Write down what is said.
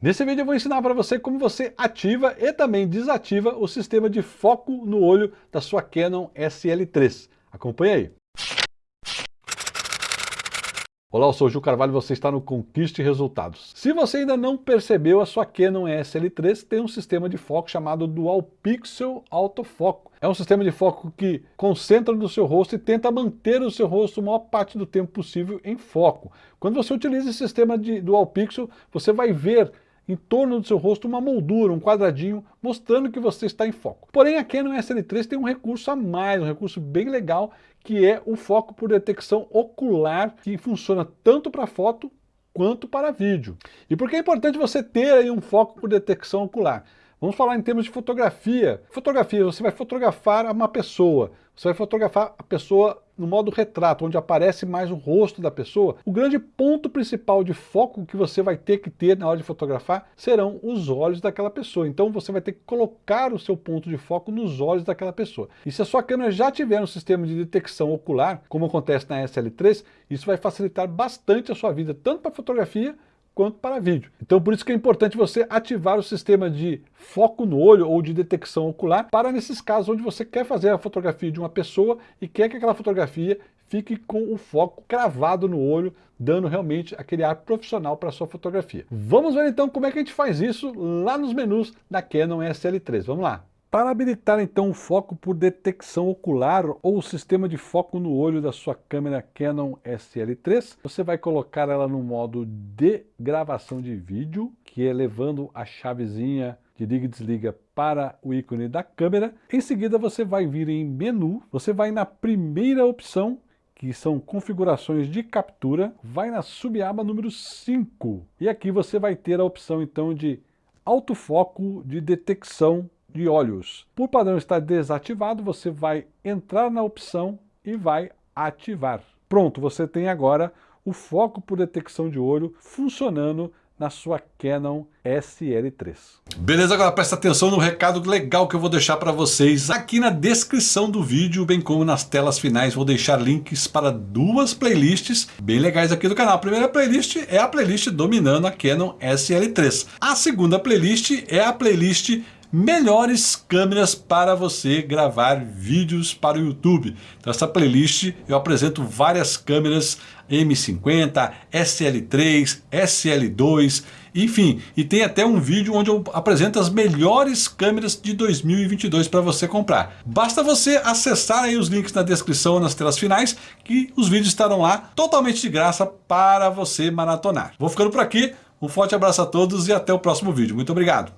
Nesse vídeo eu vou ensinar para você como você ativa e também desativa o sistema de foco no olho da sua Canon SL3. Acompanhe aí. Olá, eu sou o Gil Carvalho e você está no Conquiste Resultados. Se você ainda não percebeu, a sua Canon SL3 tem um sistema de foco chamado Dual Pixel Autofoco. É um sistema de foco que concentra no seu rosto e tenta manter o seu rosto a maior parte do tempo possível em foco. Quando você utiliza esse sistema de Dual Pixel, você vai ver em torno do seu rosto uma moldura, um quadradinho, mostrando que você está em foco. Porém, a Canon SL3 tem um recurso a mais, um recurso bem legal, que é o foco por detecção ocular, que funciona tanto para foto quanto para vídeo. E por que é importante você ter aí um foco por detecção ocular? Vamos falar em termos de fotografia. Fotografia, você vai fotografar uma pessoa, você vai fotografar a pessoa no modo retrato, onde aparece mais o rosto da pessoa. O grande ponto principal de foco que você vai ter que ter na hora de fotografar serão os olhos daquela pessoa. Então você vai ter que colocar o seu ponto de foco nos olhos daquela pessoa. E se a sua câmera já tiver um sistema de detecção ocular, como acontece na SL3, isso vai facilitar bastante a sua vida, tanto para fotografia quanto para vídeo. Então por isso que é importante você ativar o sistema de foco no olho ou de detecção ocular para nesses casos onde você quer fazer a fotografia de uma pessoa e quer que aquela fotografia fique com o foco cravado no olho, dando realmente aquele ar profissional para sua fotografia. Vamos ver então como é que a gente faz isso lá nos menus da Canon SL3. Vamos lá! Para habilitar então o foco por detecção ocular ou o sistema de foco no olho da sua câmera Canon SL3, você vai colocar ela no modo de gravação de vídeo, que é levando a chavezinha de liga e desliga para o ícone da câmera. Em seguida você vai vir em menu, você vai na primeira opção, que são configurações de captura, vai na subaba número 5. E aqui você vai ter a opção então de autofoco de detecção de olhos. Por padrão estar desativado, você vai entrar na opção e vai ativar. Pronto, você tem agora o foco por detecção de olho funcionando na sua Canon SL3. Beleza, agora presta atenção no recado legal que eu vou deixar para vocês aqui na descrição do vídeo, bem como nas telas finais, vou deixar links para duas playlists bem legais aqui do canal. A primeira playlist é a playlist dominando a Canon SL3. A segunda playlist é a playlist melhores câmeras para você gravar vídeos para o YouTube. Então playlist eu apresento várias câmeras M50, SL3, SL2, enfim, e tem até um vídeo onde eu apresento as melhores câmeras de 2022 para você comprar. Basta você acessar aí os links na descrição, nas telas finais, que os vídeos estarão lá totalmente de graça para você maratonar. Vou ficando por aqui, um forte abraço a todos e até o próximo vídeo. Muito obrigado!